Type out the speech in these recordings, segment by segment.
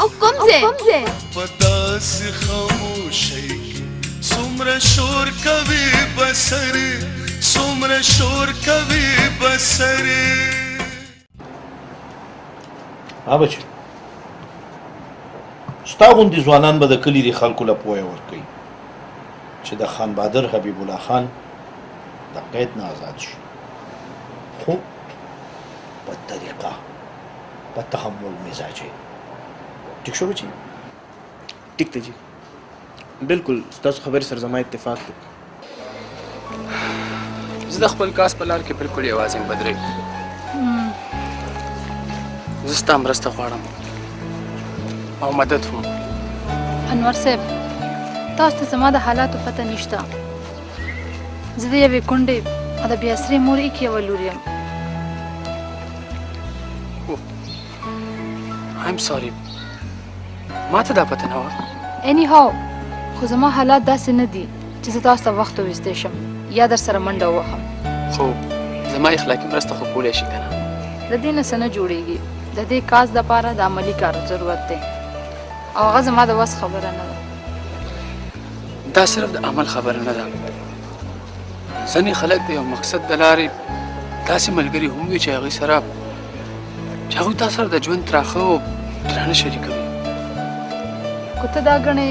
او کوم ځای کوم ځای پداس خاموشي سمره شور کوي بسر سمره شور کوي بسر ها بچ ستا غوندي ځوانان به د کلی د خلکو له پوهه ورکړي چې د خان بادر حبیب الله خان د قید نه آزاد شي خو په طریقه په تحمل مزاج یې ټیک شو بچي ټیک ته جی بالکل تاسو خبرې سره زما اتفاق دی زه د خپل کاس په لار کې بالکل یوازې یم بدرې زه ستا مرسته غواړم او مدد هم انور صاحب تاسو ته زما د حالاتو پته نشته زه د یوې کونډې او د بیاسرې مور ایک یوه لور یم ایم سوري ما ته دا پته نه وه اني هاو خو زما حالات داسې نه دي چې زه تاسو ته وخت وویستی شم یا در سره منډه ووهم خو زما اخلاقي مرسته خو کولی شي که نه د دې نه څه نه جوړېږي د دې کاز دپاره د عملي کارو ضرورت دی او هغه زما د وس خبره نه ده دا صرف د عمل خبره نه ده ځینې خلک د یو مقصد د لارې داسې ملګري هم وي چې هغوی سره چې هغوی تا سره د ژوند تراخه او درانه شریکوي که ته دا ګڼې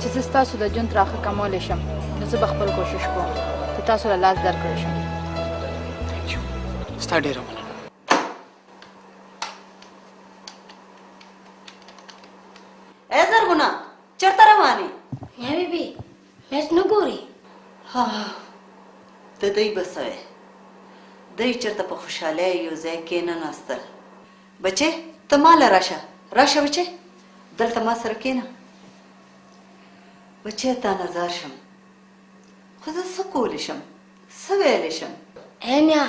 چې زه ستاسو د ژوند تراخه کمولی شم نو زه به خپل کوشش کوم چې تاسو له لاس درکړی شم ستا ډېره مننه چرته روانې؟ میا بی بی میچ نه ګوري ها د دوی به څه وی دوی چرته په خوشحالۍ یو ځای کېنناستل بچې ته ما له راشه راشه بچې دلته ما سره کېنه بچې تا نظر شم خو زه څه کولی شم څه ویلی شم ای میا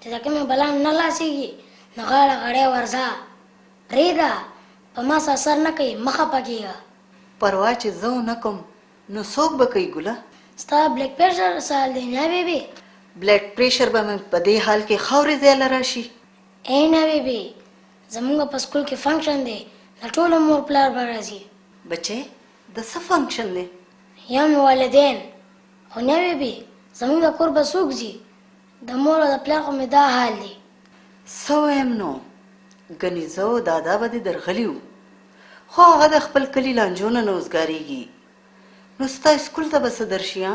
چې د کومې بلا نه لاسېږي نو غاړه غړی ورځه پرېږده په ما څه اثر نه کوي مه خپه کېږه. پروا چې زه ونه کوم نو څوک به کوي ګله. ستا بلډ پرېشر څه حال دی نیا بې بې. بلډ پرېشر به مې په دې حال کې ښه ورځ یله راشي. ای نیا بې بې زموږ په سکول کې فنکشن دی د ټولو مور پلار به راځي. بچې د څه فنکشن دی؟ یو مې والدین. خو نیا بې بې زموږ د کور به څوک ځي؟ د مور او د پلار خو مې دا حال دی. څه ووایم نو، ګني زه او دادا به دې درغلي وو، خو هغه د خپل کلي لانجو نه نه اوزګارېږي، نو ستا اسکول ته به څه درشي ها؟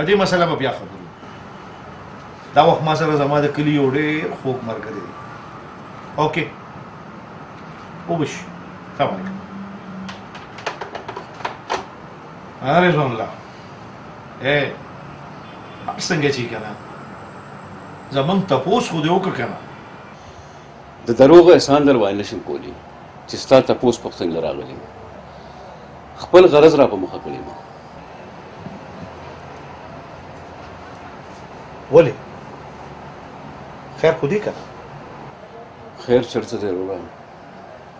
په دې مسله به بیا خبرو دا وخت ما سره زما د کلی یو ډېر خوږ ملګری دی اوکې وبش سلام علیکم رضوان الله اې بار څنګه چی کنه زمون تپوس خو دی وک کنه د دروغ احسان در وای نشم کولی چې ستا تپوس پښتون لراغلی خپل غرض را په مخه کړی ما ولی خیر خو دی کنه خیر چرته دی روړا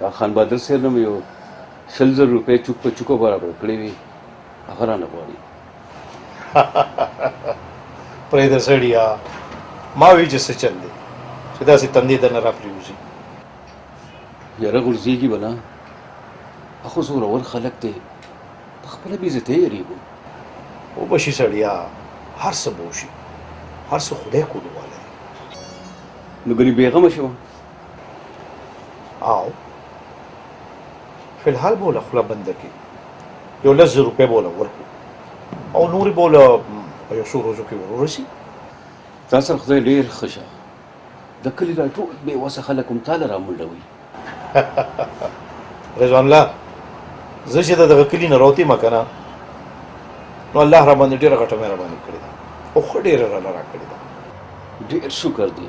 دا خان بادر سره نو یو شل زر روپے چوک په چوکو برابر کړی وی غره نه غواړي پرې د سړیا ما وی چې څه چل دی چې داسې تندې ته نه را پریوځي یاره غورځېږي به نه اخو زورور خلک دی په خپله بې عزتۍ یېرېږو وبه شي سړیا هر څه به وشي هر څه خدای کولوالی دی نو ګنې بېغمه شوه او فلحال بوله خلا بند کی یو لز روپے بوله ورکو او نوری بوله په یو سو روزو کې ورورسی تا سره خدای ډیر خوشه د کلی را ټول به وسه خلک هم تعالی را منډوي رضوان الله زه چې دغه کلی نه راوتی مکنه نو الله را باندې ډیره غټه مهرباني کړې ده او خډیر را لرا کړې ده ډیر شکر دی